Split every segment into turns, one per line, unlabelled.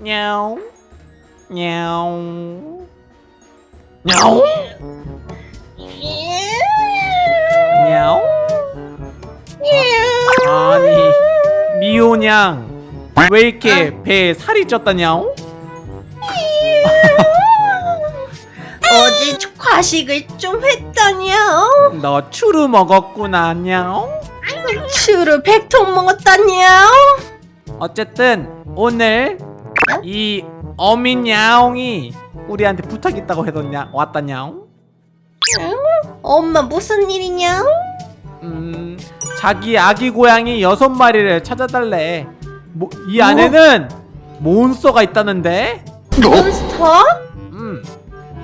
냐옹 냐옹 냐옹 냐옹 아니 미호냥 왜 이렇게 배에 살이 쪘다 냐옹?
어제 과식을 좀 했다냐?
너 추루 먹었구나 냐옹?
추를 백통 먹었다냐?
어쨌든 오늘
어?
이 어민 야옹이 우리한테 부탁 있다고 해뒀냐 왔다냐옹?
엄마 무슨 일이냐?
음 자기 아기 고양이 여섯 마리를 찾아달래 뭐, 이 안에는 몬스터가 있다는데
몬스터?
음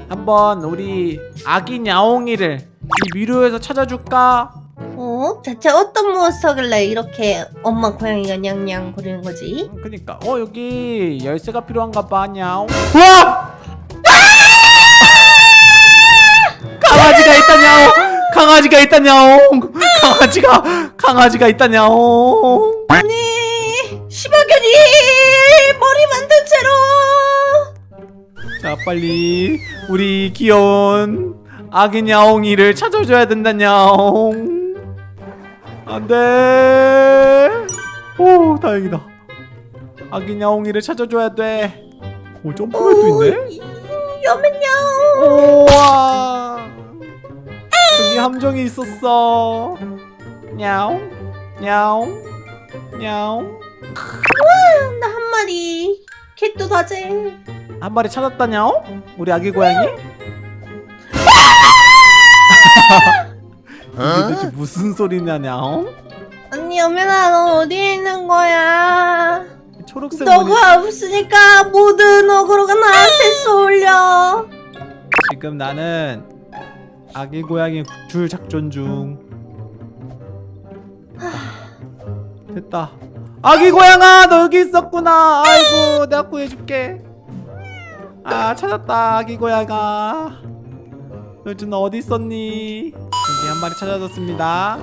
한번 우리 아기 야옹이를 이 미로에서 찾아줄까?
어? 대체 어떤 몬스터길래 이렇게 엄마 고양이가 냥냥 거리는 거지?
음, 그니까. 어 여기 열쇠가 필요한가 봐 야옹. 우와! 강아지가 있다 야옹. 강아지가 있다 야옹. 강아지가 강아지가 있다 야옹.
아니 시바견이 머리 만든 채로.
자 빨리 우리 귀여운 아기 야옹이를 찾아줘야 된다 야옹 안돼 오 다행이다. 아기 야옹이를 찾아줘야 돼오 점프맵도 있네?
여맨냥.
우와. 여기 함정이 있었어. 냐옹 냐옹 냐옹
나한 마리. 캣도 다제
한 마리 찾았다 냐옹 우리 아기 고양이 이게 대체 무슨 소리냐 냐옹
언니 여맨아 너 어디에 있는 거야?
초록색
너가 없으니까 모든 어그로가 나한테 쏠려.
지금 나는 아기 고양이 줄 작전 중. 됐다. 아기 고양아 너 여기 있었구나. 아이고 내가 구해줄게. 아 찾았다 아기 고양아 요즘 너 어디 있었니? 여기 한 마리 찾아줬습니다.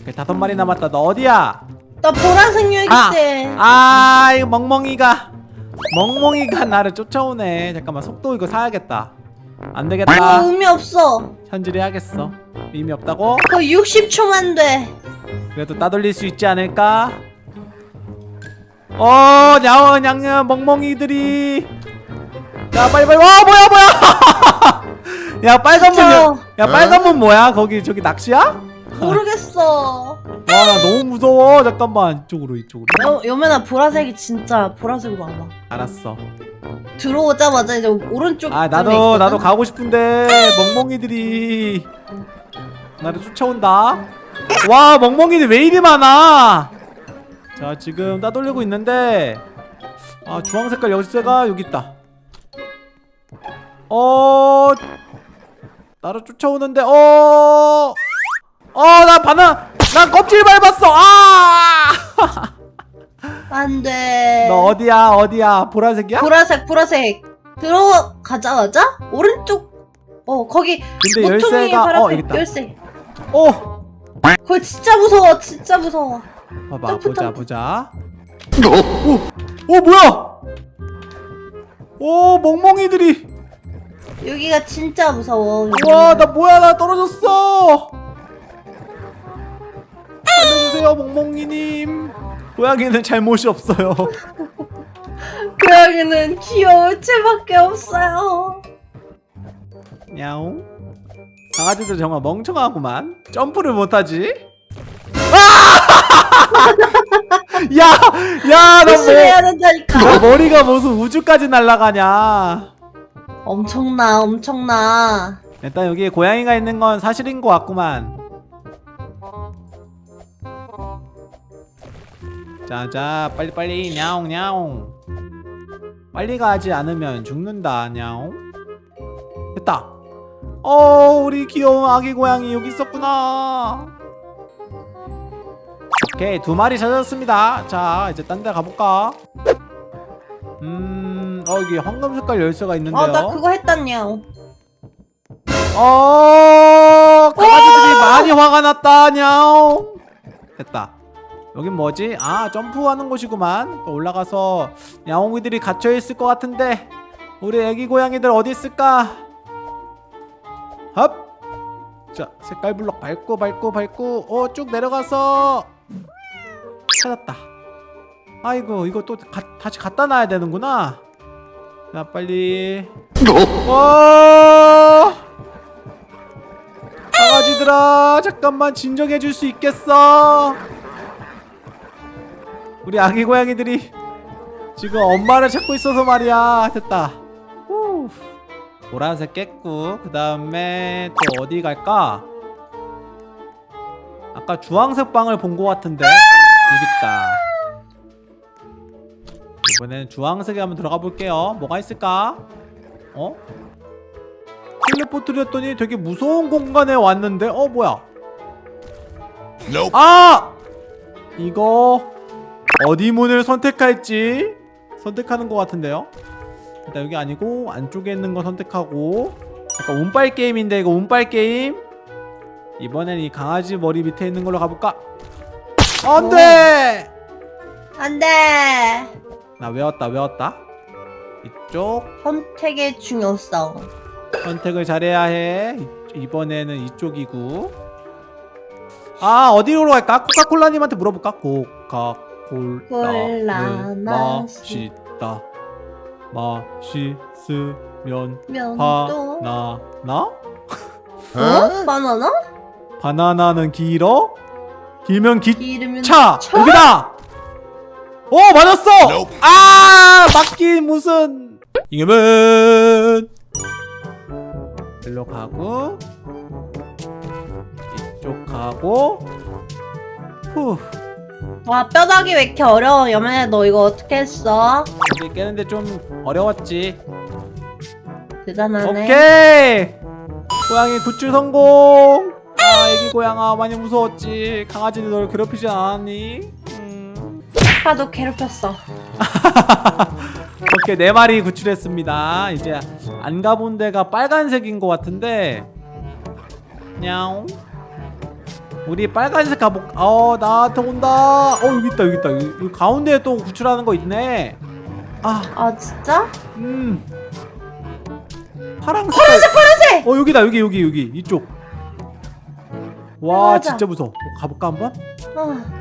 오케이 다섯 마리 남았다. 너 어디야?
나 보라색 열쇠
아 이거 멍멍이가 멍멍이가 나를 쫓아오네. 잠깐만 속도 이거 사야겠다. 안
이거
되겠다.
의미 없어.
현질을 해야겠어. 의미 없다고?
그거 60초만 돼.
그래도 따돌릴 수 있지 않을까? 어 냐어 냥냐 멍멍이들이. 야 빨리 빨리. 와 뭐야 뭐야 야 빨간 문
진짜.
야 빨간 문 뭐야? 거기 저기 낚시야?
모르겠어.
와 나 너무 무서워. 잠깐만. 이쪽으로 이쪽으로.
여, 여면아 보라색이 진짜 보라색으로 안 와.
알았어.
들어오자마자 이제 오른쪽
아 나도
있거든?
나도 가고 싶은데 멍멍이들이. 나를 쫓아온다. 와 멍멍이들 왜 이리 많아? 자 지금 따돌리고 있는데 아 주황색깔 열쇠가 여기 있다. 어 나를 쫓아오는데 어 어나 바나 난 껍질 밟았어! 아너
안돼.
어디야 어디야? 보라색이야?
보라색 보라색. 들어가자마자 오른쪽 어 거기
근데 열쇠가 어 있다.
열쇠.
오
그거 진짜 무서워 진짜 무서워.
봐봐
점프,
보자
점프.
보자. 오! 오 뭐야? 오 멍멍이들이
여기가 진짜 무서워.
와나 뭐야? 나 떨어졌어. 살려주세요 멍멍이님. 고양이는 잘못이 없어요.
고양이는 귀여울 채밖에 없어요.
야옹. 강아지들 정말 멍청하구만. 점프를 못하지? 아! 야야나
조심해야
뭐,
된다니까.
너 머리가 무슨 우주까지 날아가냐
엄청나 엄청나.
일단 여기 고양이가 있는 건 사실인 것 같구만. 자자 빨리빨리 냐옹 냐옹. 빨리 가지 않으면 죽는다 냐옹. 됐다. 어 우리 귀여운 아기 고양이 여기 있었구나. 오케이 두 마리 찾았습니다. 자 이제 딴 데 가볼까? 음, 어, 여기 황금 색깔 열쇠가 있는데요.
어나 그거 했단냐
어 강아지들이 많이 화가 났다 냐옹 됐다 여긴 뭐지? 아 점프하는 곳이구만 또 올라가서 야옹이들이 갇혀있을 것 같은데 우리 애기 고양이들 어디 있을까? 헙! 자 색깔 블럭 밟고 밟고 밟고 어쭉 내려가서 찾았다 아이고 이거 또 가, 다시 갖다 놔야 되는구나 자 빨리. 와 강아지들아 잠깐만 진정해 줄 수 있겠어? 우리 아기 고양이들이 지금 엄마를 찾고 있어서 말이야. 됐다. 후. 보라색 깼고 그 다음에 또 어디 갈까? 아까 주황색 방을 본 것 같은데. 여기 있다 이번에는 주황색에 한번 들어가 볼게요. 뭐가 있을까? 어? 텔레포트를 했더니 되게 무서운 공간에 왔는데? 어 뭐야?
Nope.
아! 이거 어디 문을 선택할지 선택하는 것 같은데요? 일단 여기 아니고 안쪽에 있는 거 선택하고. 약간 운빨 게임인데 이거 운빨 게임? 이번엔 이 강아지 머리 밑에 있는 걸로 가볼까? 안돼!
안돼
나 외웠다 외웠다 이쪽
선택의 중요성
선택을 잘해야 해 이- 이번에는 이쪽이고 아 어디로 갈까? 코카콜라님한테 물어볼까? 코카콜라는
콜라
맛있다 맛있으면 바나나?
어? 바나나?
바나나는 길어? 길면 기차!
차?
여기다! 오 맞았어!
Nope.
아 맞긴 무슨 이겨면 일로 가고 이쪽 가고 후
와 뼈다귀 왜 이렇게 어려워 여맨아 너 이거 어떻게 했어?
여기 깨는데 좀 어려웠지
대단하네
오케이 고양이 굿줄 성공 아 애기 고양아 많이 무서웠지 강아지는 널 괴롭히지 않았니? 음.
아빠도 괴롭혔어.
오케이 네 마리 구출했습니다. 이제 안 가본 데가 빨간색인 것 같은데. 냐옹. 우리 빨간색 가볼 어 나한테 온다. 어 여기 있다 여기 있다. 여기, 여기 가운데에 또 구출하는 거 있네.
아. 진짜?
아음. 파랑색 파란색 파란색! 어 여기다 여기 여기 여기. 이쪽. 와
맞아.
진짜 무서워. 어, 가볼까 한번?
어.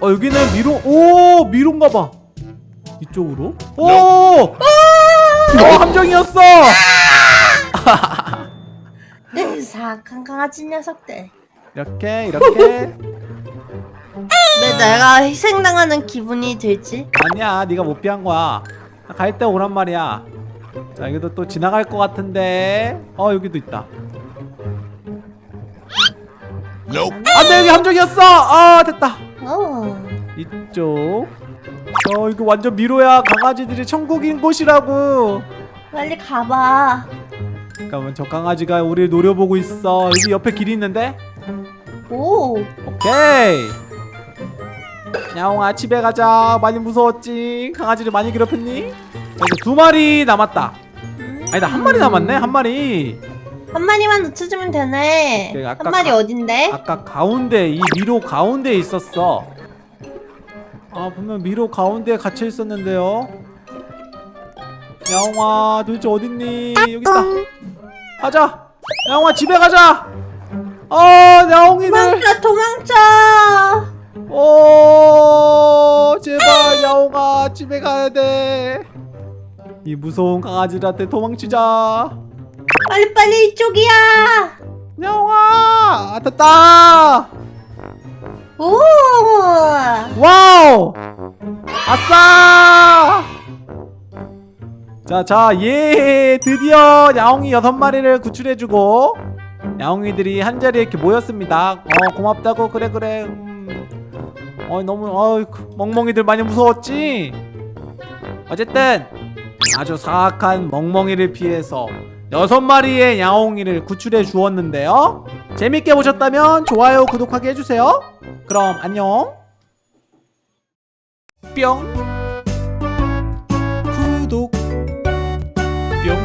어 여기는 미로 오 미로인가 봐. 이쪽으로? 오! 어, 함정이었어!
네, 사악한 강아지 녀석들.
이렇게 이렇게.
왜 내가 희생당하는 기분이 들지?
아니야 네가 못 피한 거야. 갈 때 오란 말이야. 자 여기도 또 지나갈 것 같은데. 어 여기도 있다.
Nope.
안돼 여기 함정이었어! 아 됐다.
어.
이쪽. 어 이거 완전 미로야. 강아지들이 천국인 곳이라고.
빨리 가봐.
잠깐만 저 강아지가 우리를 노려보고 있어. 여기 옆에 길이 있는데?
오.
오케이. 야옹아 집에 가자. 많이 무서웠지? 강아지를 많이 괴롭혔니? 자, 이제 두 마리 남았다.
음.
아니다 한 마리 남았네 한 마리.
한 마리만 놓쳐주면 되네. 한 마리
가-
어딘데?
아까 가운데 이 미로 가운데에 있었어 아 분명 미로 가운데에 갇혀 있었는데요. 야옹아 도대체 어딨니? 여기 있다. 가자! 야옹아 집에 가자! 어 야옹이들!
도망쳐 도망쳐!
오 제발 야옹아 집에 가야 돼이 무서운 강아지들한테 도망치자.
빨리 빨리 이쪽이야!
야옹아 아, 됐다
오!
와우! 아싸! 자 자 예 드디어 야옹이 여섯 마리를 구출해주고 야옹이들이 한자리에 이렇게 모였습니다. 어 고맙다고 그래 그래. 음. 어 너무 어 멍멍이들 많이 무서웠지? 어쨌든 아주 사악한 멍멍이를 피해서 여섯 마리의 야옹이를 구출해 주었는데요 재밌게 보셨다면 좋아요, 구독하기 해주세요. 그럼 안녕. 뿅. 구독. 뿅.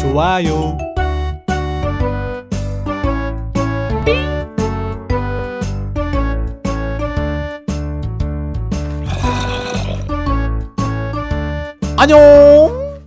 좋아요. 안녕